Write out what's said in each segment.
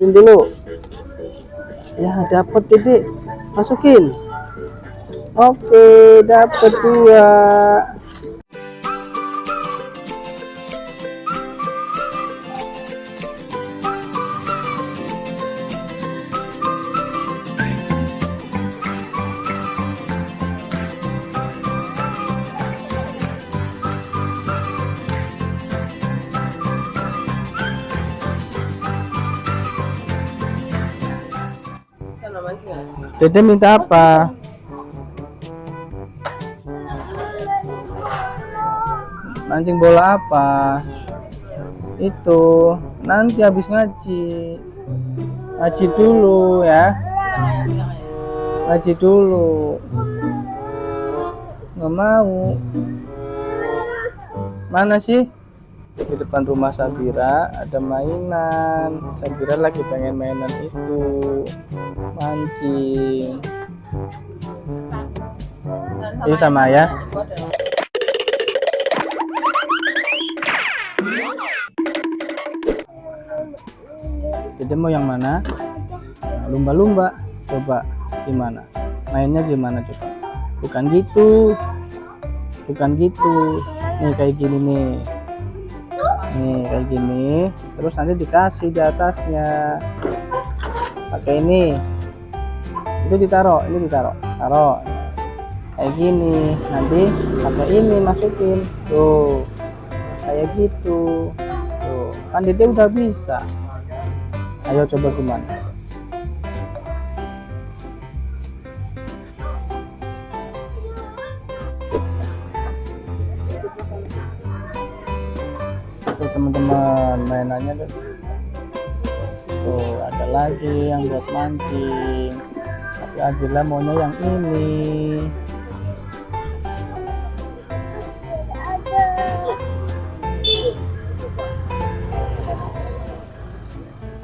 Masukin dulu. Ya, dapat titik. Masukin. Oke, dapat dua. Dede minta apa? Mancing bola apa? Itu nanti habis ngaji. Ngaji dulu ya. Ngaji dulu. Nggak mau. Mana sih? Di depan rumah Sabira ada mainan. Sabira lagi pengen mainan itu. Mancing. Ini sama ya. Jadi mau yang mana? Lumba-lumba. Coba gimana? Mainnya gimana coba? Bukan gitu. Bukan gitu. Nih kayak gini nih. Nih kayak gini. Terus nanti dikasih di atasnya. Pakai ini. Itu ditaruh, ini ditaruh. Taruh. Kayak gini. Nanti pakai ini masukin. Tuh. Kayak gitu. Tuh. Kan Dede udah bisa. Ayo coba gimana? Teman-teman mainannya tuh. Tuh ada lagi yang buat mancing. Tapi Adila maunya yang ini.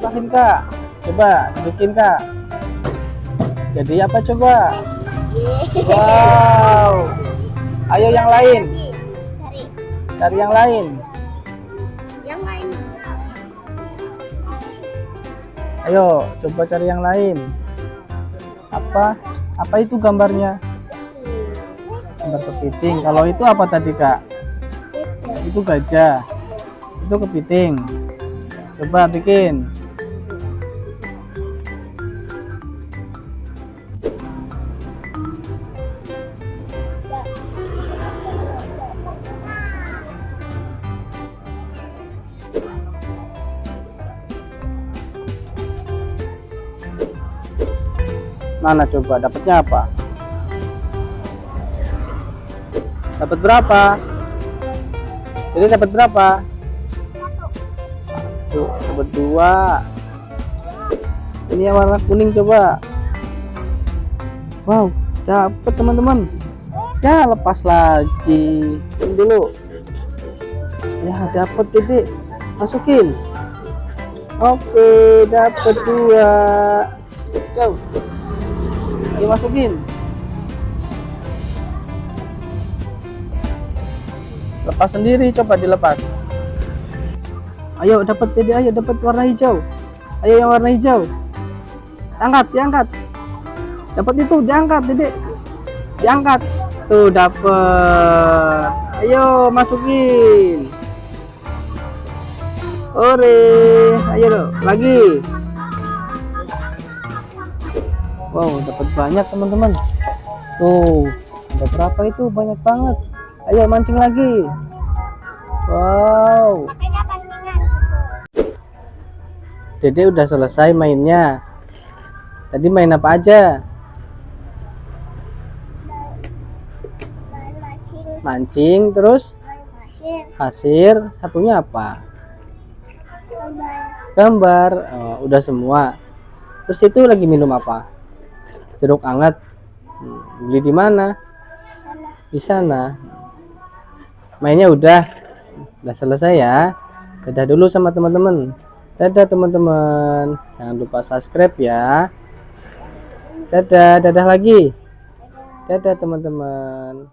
Bikin kak, coba bikin kak. Jadi apa coba? Wow. Ayo yang lain, cari yang lain. Ayo coba cari yang lain. Apa? Apa itu gambarnya? Gambar kepiting. Kalau itu apa tadi kak? Itu gajah. Itu kepiting. Coba bikin. Mana coba dapatnya apa? Dapat berapa? Jadi dapat berapa? Tuh, dapat dua. Ini yang warna kuning coba. Wow, dapat teman-teman. Ya, lepas lagi. Ini dulu. Ya, dapat titik. Masukin. Oke, dapat dua. Jauh. Dimasukin. Lepas sendiri, coba dilepas. Ayo dapat jadi ayo dapat warna hijau. Ayo yang warna hijau. Angkat, diangkat. Dapat itu, diangkat, Dedek. Diangkat. Tuh, dapat. Ayo masukin. Ore, ayo dong, lagi. Wow, dapat banyak teman-teman. Tuh, ada berapa itu? Banyak banget. Ayo mancing lagi. Wow, pancingan. Dede udah selesai mainnya. Tadi main apa aja? Main mancing, Mancing, terus pasir, satunya apa? gambar. Gambar. Oh, udah semua. Terus itu lagi minum apa? Jeruk anget. Beli di mana? Di sana. Mainnya udah. Udah selesai ya. Dadah dulu sama teman-teman. Dadah teman-teman. Jangan lupa subscribe ya. Dadah, dadah lagi. Dadah teman-teman.